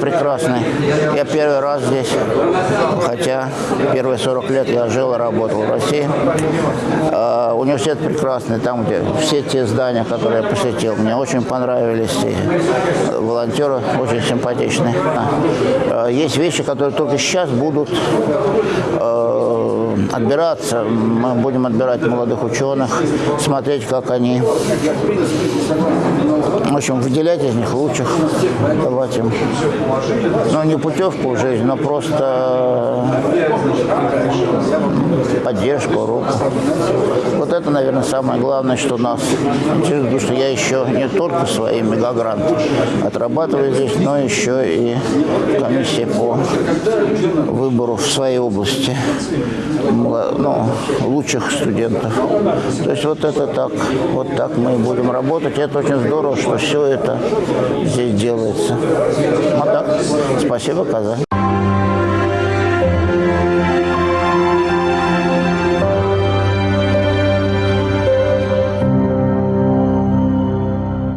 прекрасный. Я первый раз здесь, хотя первые 40 лет я жил и работал в России. А, Университет прекрасный, там, где все те здания, которые я посетил, мне очень понравились. И волонтеры очень симпатичные. А, Есть вещи, которые только сейчас будут э, отбираться. Мы будем отбирать молодых ученых, смотреть, как они, общем, выделять из них лучших, давать им, ну, не путевку в жизнь, но просто поддержку, руку. Вот это, наверное, самое главное, что нас интересует, потому что я еще не только свои мегагранты отрабатываю здесь, но еще и комиссия по выбору в своей области ну, лучших студентов. То есть вот это так, вот так мы будем работать. Это очень здорово, что все это здесь делается. Вот так. Спасибо, Казань.